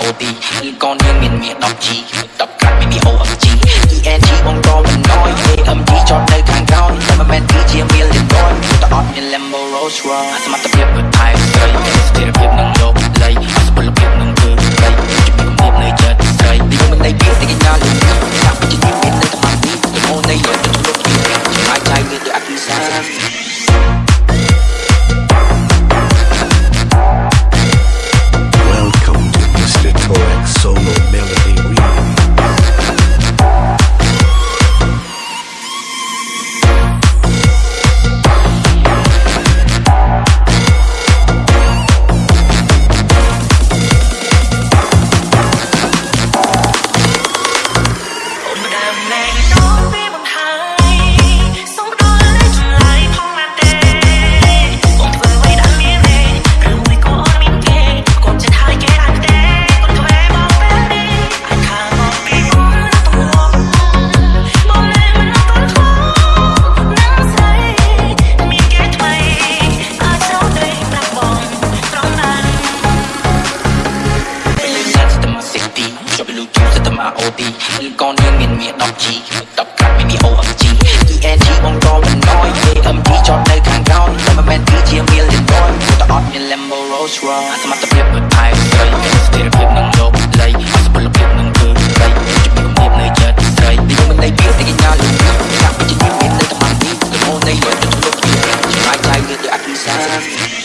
OD មានកូននាងមានមាស 10G 10ក្រាត់មាន OMG ENG បងតមិនណយ AMG ចតនៅខាងក្រោយតែមិនមែនគឺជា million boy តអត់មាន Lambo Rolls Royce សមត្ថ កូននាងមានមាស 10G 10ក្រាមមាន OMG ENG បងក៏មិនណយ AMG ចតនៅខាងក្រោយតែមិនមែនគឺជាមាលទេបងតែអត់មាន Lambo Rolls Royce អសមត្ថភាពមួយផែនព្រៃស្ថិរភាពនឹងលោកលៃអសមត្ថភាពនឹងគឺស្រីជំនឿភាពនៅចិត្តស្រីនេះមិននៃពីតែកញ្ញាលឺថាបច្ចុប្បន្នមានតែតាមទីទៅនៃលោកទៅលោកជាអាចដៃលើអត់មានសារ